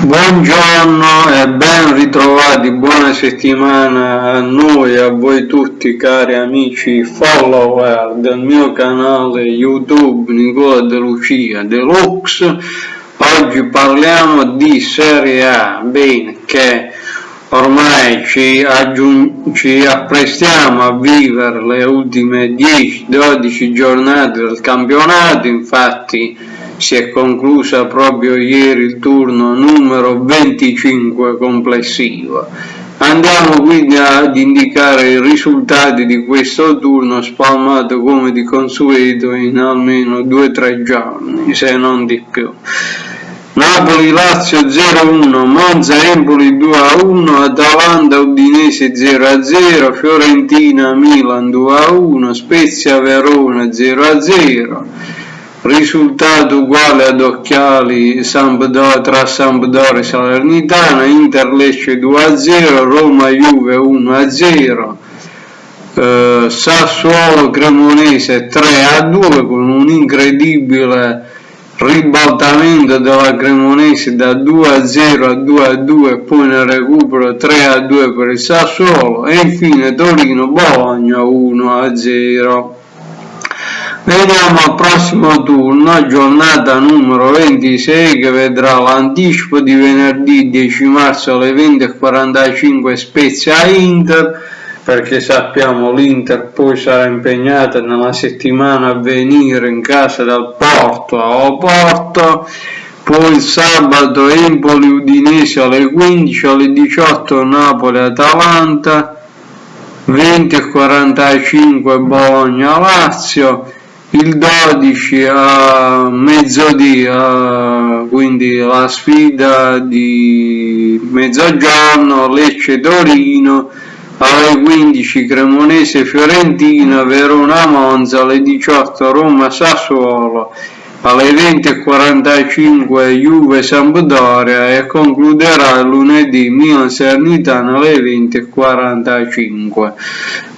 Buongiorno e ben ritrovati, buona settimana a noi a voi tutti cari amici follower del mio canale YouTube Nicola De Lucia Deluxe. Oggi parliamo di Serie A, bene che ormai ci, ci apprestiamo a vivere le ultime 10-12 giornate del campionato, infatti si è conclusa proprio ieri il turno numero 25 complessivo. Andiamo quindi ad indicare i risultati di questo turno spalmato come di consueto in almeno 2-3 giorni, se non di più. Napoli-Lazio 0-1, Monza-Empoli 2-1, Atalanta-Udinese 0-0, Fiorentina-Milan 2-1, Spezia-Verona 0-0, risultato uguale ad occhiali Sampdoria, tra Sampdoria e Salernitana, Inter Lecce 2-0, Roma Juve 1-0, eh, Sassuolo Cremonese 3-2 con un incredibile ribaltamento della Cremonese da 2-0 a 2-2 e poi nel recupero 3-2 per il Sassuolo e infine Torino Bologna 1-0. Vediamo al prossimo turno, giornata numero 26 che vedrà l'anticipo di venerdì 10 marzo alle 20.45 Spezia Inter perché sappiamo l'Inter poi sarà impegnata nella settimana a venire in casa dal Porto a Oporto poi il sabato Empoli Udinese alle 15 alle 18 Napoli Atalanta 20.45 Bologna Lazio il 12 a mezzodì, quindi la sfida di mezzogiorno Lecce Torino alle 15 Cremonese Fiorentina, Verona Monza alle 18 Roma Sassuolo alle 20.45 Juve Sampdoria e concluderà lunedì Milan Sernitana alle 20.45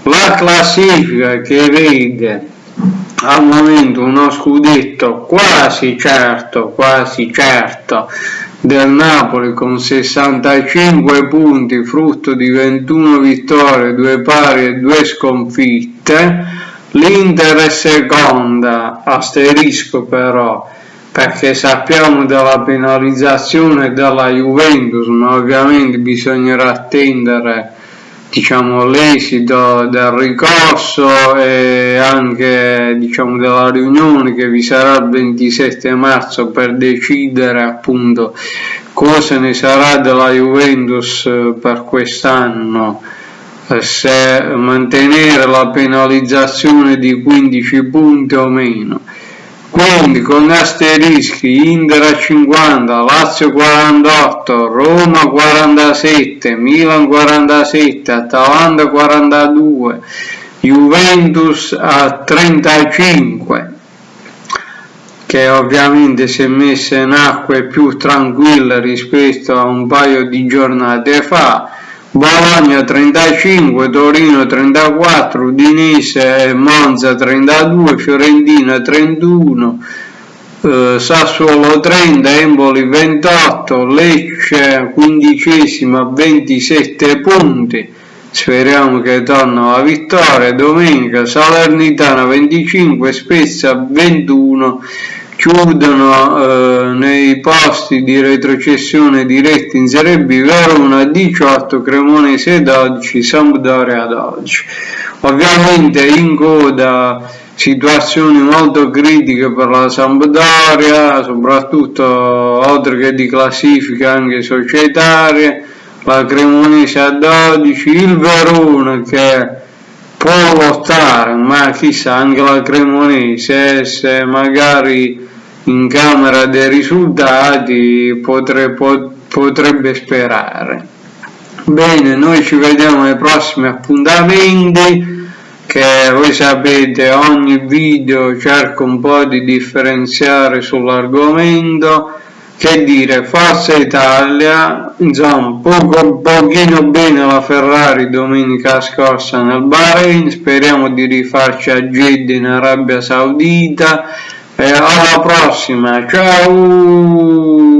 la classifica che vede al momento uno scudetto quasi certo, quasi certo del Napoli con 65 punti, frutto di 21 vittorie, 2 pari e 2 sconfitte. L'Inter è seconda, asterisco però, perché sappiamo della penalizzazione della Juventus, ma ovviamente bisognerà attendere diciamo, l'esito del ricorso e anche diciamo, della riunione che vi sarà il 27 marzo per decidere appunto cosa ne sarà della Juventus per quest'anno. Se mantenere la penalizzazione di 15 punti o meno quindi con asterischi Inter a 50, Lazio 48, Roma 47, Milan 47, Atalanta 42, Juventus a 35 che ovviamente si è messa in acque più tranquille rispetto a un paio di giornate fa Bologna 35, Torino 34, Udinese e Monza 32, Fiorentina 31, eh, Sassuolo 30, Emboli 28, Lecce quindicesima 27 punti, speriamo che torna la vittoria, domenica Salernitana 25, Spezia 21, chiudono eh, nei posti di retrocessione diretti in Serie B Verona 18, Cremonese 12, Sampdoria 12. Ovviamente in coda situazioni molto critiche per la Sampdoria, soprattutto oltre che di classifica anche societarie, la Cremonese a 12, il Verona che può lottare, ma chissà anche la Cremonese se magari in camera dei risultati potre, pot, potrebbe sperare. Bene, noi ci vediamo ai prossimi appuntamenti che voi sapete ogni video cerco un po' di differenziare sull'argomento che dire Forza Italia insomma poco pochino bene la Ferrari domenica scorsa nel Bahrain speriamo di rifarci a Jeddah in Arabia Saudita e alla prossima ciao